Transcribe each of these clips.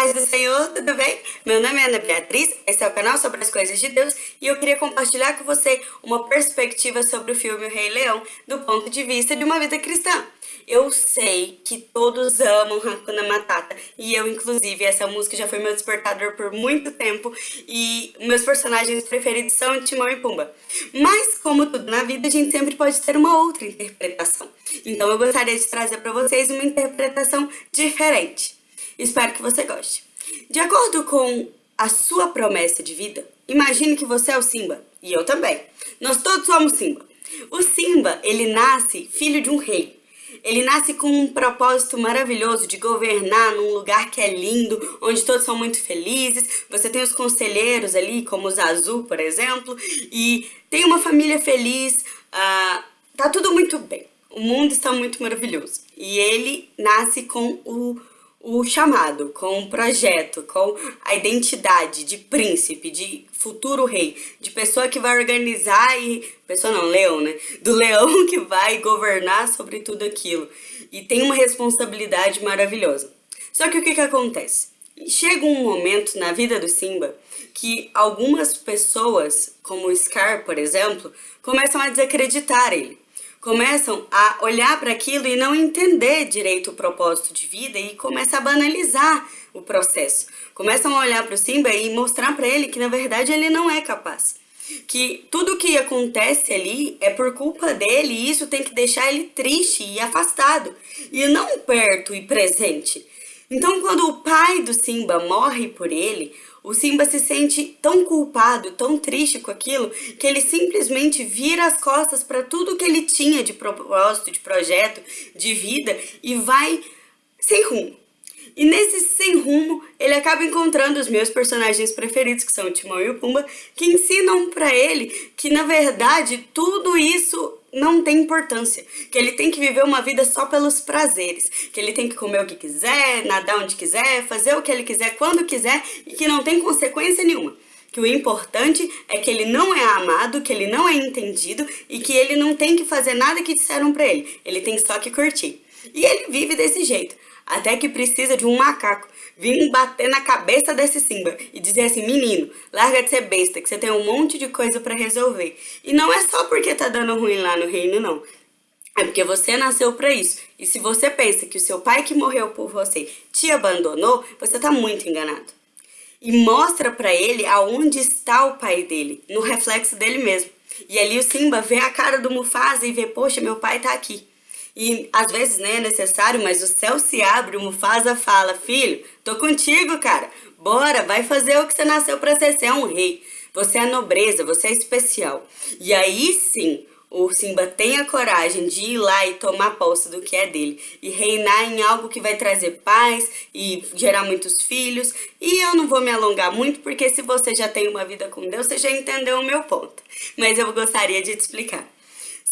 Paz do Senhor, tudo bem? Meu nome é Ana Beatriz, esse é o canal sobre as coisas de Deus e eu queria compartilhar com você uma perspectiva sobre o filme O Rei Leão do ponto de vista de uma vida cristã. Eu sei que todos amam Hakuna Matata e eu, inclusive, essa música já foi meu despertador por muito tempo e meus personagens preferidos são Timão e Pumba. Mas, como tudo na vida, a gente sempre pode ter uma outra interpretação. Então eu gostaria de trazer para vocês uma interpretação diferente. Espero que você goste. De acordo com a sua promessa de vida, imagine que você é o Simba, e eu também. Nós todos somos Simba. O Simba, ele nasce filho de um rei. Ele nasce com um propósito maravilhoso de governar num lugar que é lindo, onde todos são muito felizes. Você tem os conselheiros ali, como o Zazu, por exemplo, e tem uma família feliz. Uh, tá tudo muito bem. O mundo está muito maravilhoso. E ele nasce com o o chamado, com o projeto, com a identidade de príncipe, de futuro rei, de pessoa que vai organizar e... pessoa não, leão, né? Do leão que vai governar sobre tudo aquilo. E tem uma responsabilidade maravilhosa. Só que o que que acontece? Chega um momento na vida do Simba que algumas pessoas, como o Scar, por exemplo, começam a desacreditar ele começam a olhar para aquilo e não entender direito o propósito de vida e começam a banalizar o processo. Começam a olhar para o Simba e mostrar para ele que na verdade ele não é capaz. Que tudo que acontece ali é por culpa dele e isso tem que deixar ele triste e afastado, e não perto e presente. Então quando o pai do Simba morre por ele, o Simba se sente tão culpado, tão triste com aquilo, que ele simplesmente vira as costas para tudo que ele tinha de propósito, de projeto, de vida e vai sem rumo. E nesse sem rumo, ele acaba encontrando os meus personagens preferidos, que são o Timão e o Pumba, que ensinam para ele que, na verdade, tudo isso não tem importância, que ele tem que viver uma vida só pelos prazeres, que ele tem que comer o que quiser, nadar onde quiser, fazer o que ele quiser quando quiser e que não tem consequência nenhuma. Que o importante é que ele não é amado, que ele não é entendido e que ele não tem que fazer nada que disseram pra ele, ele tem só que curtir. E ele vive desse jeito, até que precisa de um macaco vir bater na cabeça desse Simba e dizer assim, menino, larga de ser besta, que você tem um monte de coisa pra resolver. E não é só porque tá dando ruim lá no reino, não. É porque você nasceu para isso. E se você pensa que o seu pai que morreu por você te abandonou, você tá muito enganado. E mostra para ele aonde está o pai dele, no reflexo dele mesmo. E ali o Simba vê a cara do Mufasa e vê, poxa, meu pai tá aqui. E às vezes nem é necessário, mas o céu se abre, o Mufasa fala, filho, tô contigo, cara. Bora, vai fazer o que você nasceu para ser, você é um rei. Você é nobreza, você é especial. E aí sim, o Simba tem a coragem de ir lá e tomar posse do que é dele e reinar em algo que vai trazer paz e gerar muitos filhos. E eu não vou me alongar muito porque se você já tem uma vida com Deus, você já entendeu o meu ponto. Mas eu gostaria de te explicar.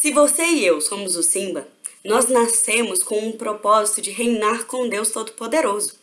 Se você e eu somos o Simba, nós nascemos com um propósito de reinar com Deus Todo-Poderoso.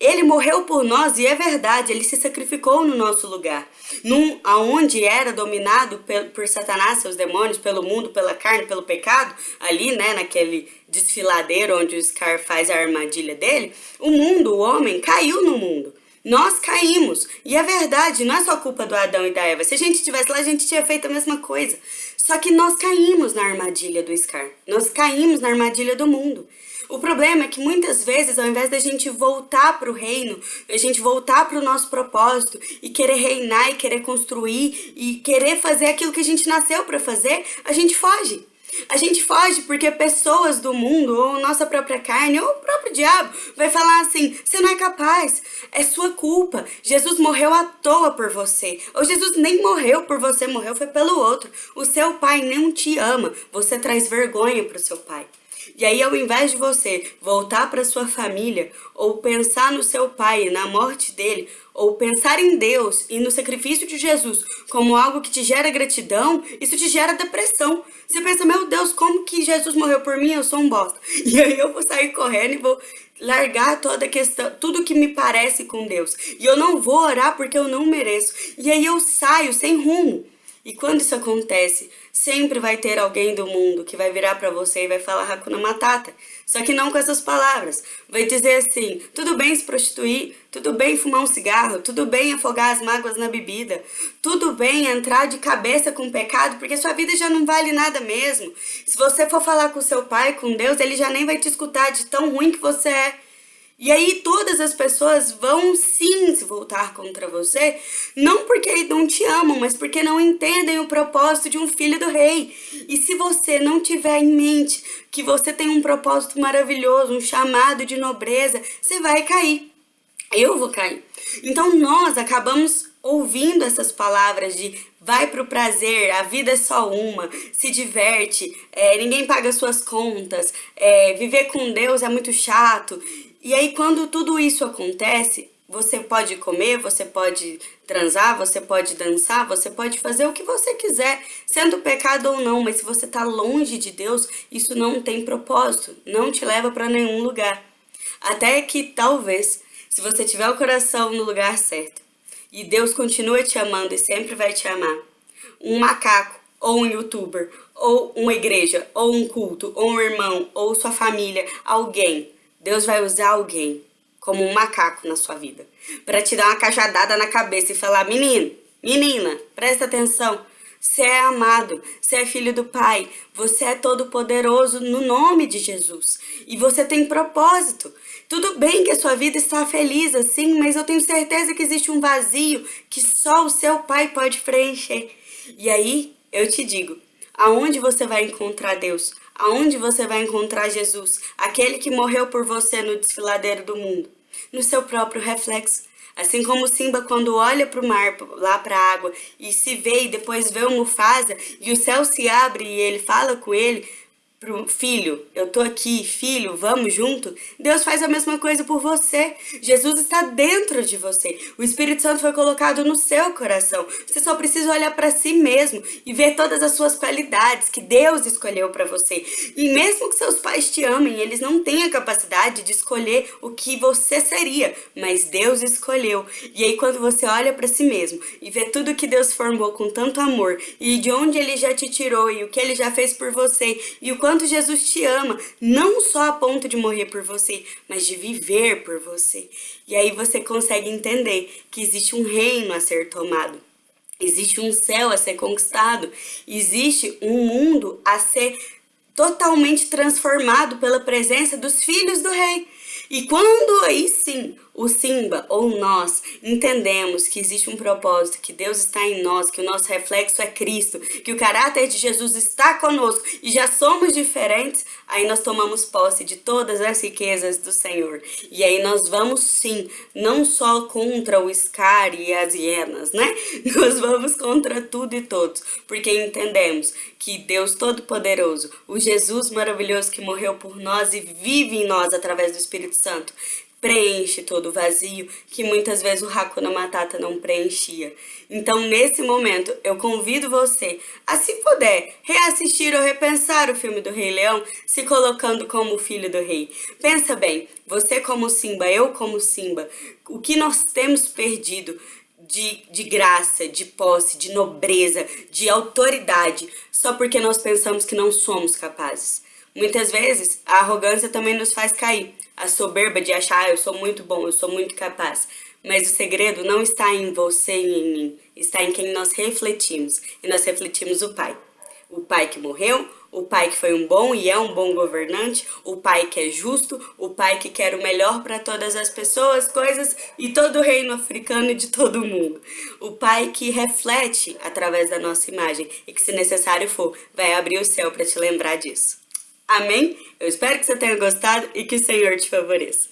Ele morreu por nós e é verdade, ele se sacrificou no nosso lugar. Num, aonde era dominado por, Satanás, seus demônios, pelo mundo, pela carne, pelo pecado, ali, né, naquele desfiladeiro onde o Scar faz a armadilha dele, o mundo, o homem, caiu no mundo. Nós caímos. E é verdade, não é só culpa do Adão e da Eva. Se a gente estivesse lá, a gente tinha feito a mesma coisa. Só que nós caímos na armadilha do Scar. Nós caímos na armadilha do mundo. O problema é que muitas vezes, ao invés da gente voltar para o reino, a gente voltar para o nosso propósito e querer reinar e querer construir e querer fazer aquilo que a gente nasceu para fazer, a gente foge. A gente foge porque pessoas do mundo, ou nossa própria carne, ou o próprio diabo, vai falar assim, você não é capaz, é sua culpa, Jesus morreu à toa por você, ou Jesus nem morreu por você, morreu foi pelo outro, o seu pai não te ama, você traz vergonha para o seu pai. E aí, ao invés de você voltar para sua família, ou pensar no seu pai, na morte dele, ou pensar em Deus e no sacrifício de Jesus como algo que te gera gratidão, isso te gera depressão. Você pensa, meu Deus, como que Jesus morreu por mim? Eu sou um bosta. E aí eu vou sair correndo e vou largar toda a questão, tudo que me parece com Deus. E eu não vou orar porque eu não mereço. E aí eu saio sem rumo. E quando isso acontece, Sempre vai ter alguém do mundo que vai virar para você e vai falar Hakuna Matata. Só que não com essas palavras. Vai dizer assim: tudo bem se prostituir, tudo bem fumar um cigarro, tudo bem afogar as mágoas na bebida, tudo bem entrar de cabeça com o pecado, porque sua vida já não vale nada mesmo. Se você for falar com seu pai, com Deus, ele já nem vai te escutar de tão ruim que você é. E aí todas as pessoas vão sim se voltar contra você, não porque não te amam, mas porque não entendem o propósito de um filho do rei. E se você não tiver em mente que você tem um propósito maravilhoso, um chamado de nobreza, você vai cair. Eu vou cair. Então nós acabamos ouvindo essas palavras de vai pro prazer, a vida é só uma, se diverte, é, ninguém paga suas contas, é, viver com Deus é muito chato. E aí, quando tudo isso acontece, você pode comer, você pode transar, você pode dançar, você pode fazer o que você quiser, sendo pecado ou não, mas se você está longe de Deus, isso não tem propósito, não te leva para nenhum lugar. Até que talvez, se você tiver o coração no lugar certo, e Deus continua te amando e sempre vai te amar, um macaco, ou um youtuber, ou uma igreja, ou um culto, ou um irmão, ou sua família, alguém Deus vai usar alguém como um macaco na sua vida para te dar uma cajadada na cabeça e falar: menino, menina, presta atenção. Você é amado, você é filho do Pai, você é todo poderoso no nome de Jesus. E você tem propósito. Tudo bem que a sua vida está feliz assim, mas eu tenho certeza que existe um vazio que só o seu Pai pode preencher. E aí, eu te digo, aonde você vai encontrar Deus? Aonde você vai encontrar Jesus, aquele que morreu por você no desfiladeiro do mundo? No seu próprio reflexo. Assim como Simba quando olha para o mar, lá para a água, e se vê e depois vê o Mufasa, e o céu se abre e ele fala com ele, pro filho, eu tô aqui, filho, vamos junto. Deus faz a mesma coisa por você. Jesus está dentro de você. O Espírito Santo foi colocado no seu coração. Você só precisa olhar para si mesmo e ver todas as suas qualidades que Deus escolheu para você. E mesmo que seus pais te amem, eles não têm a capacidade de escolher o que você seria, mas Deus escolheu. E aí quando você olha para si mesmo e vê tudo que Deus formou com tanto amor e de onde ele já te tirou e o que ele já fez por você e o quanto quanto Jesus te ama, não só a ponto de morrer por você, mas de viver por você. E aí você consegue entender que existe um reino a ser tomado. Existe um céu a ser conquistado, existe um mundo a ser totalmente transformado pela presença dos filhos do rei. E quando aí sim o Simba ou nós entendemos que existe um propósito, que Deus está em nós, que o nosso reflexo é Cristo, que o caráter de Jesus está conosco e já somos diferentes, aí nós tomamos posse de todas as riquezas do Senhor. E aí nós vamos sim, não só contra o Scar e as hienas, né? Nós vamos contra tudo e todos, porque entendemos que Deus Todo-Poderoso, o Jesus maravilhoso que morreu por nós e vive em nós através do Espírito Santo, preenche todo o vazio que muitas vezes o Hakuna Matata não preenchia. Então, nesse momento, eu convido você a, se puder, reassistir ou repensar o filme do Rei Leão, se colocando como filho do rei. Pensa bem, você como Simba, eu como Simba, o que nós temos perdido de, de graça, de posse, de nobreza, de autoridade, só porque nós pensamos que não somos capazes. Muitas vezes, a arrogância também nos faz cair. A soberba de achar, ah, eu sou muito bom, eu sou muito capaz. Mas o segredo não está em você e em mim, está em quem nós refletimos. E nós refletimos o Pai. O Pai que morreu, o Pai que foi um bom e é um bom governante, o Pai que é justo, o Pai que quer o melhor para todas as pessoas, coisas e todo o reino africano e de todo o mundo. O Pai que reflete através da nossa imagem e que, se necessário for, vai abrir o céu para te lembrar disso. Amém? Eu espero que você tenha gostado e que o Senhor te favoreça.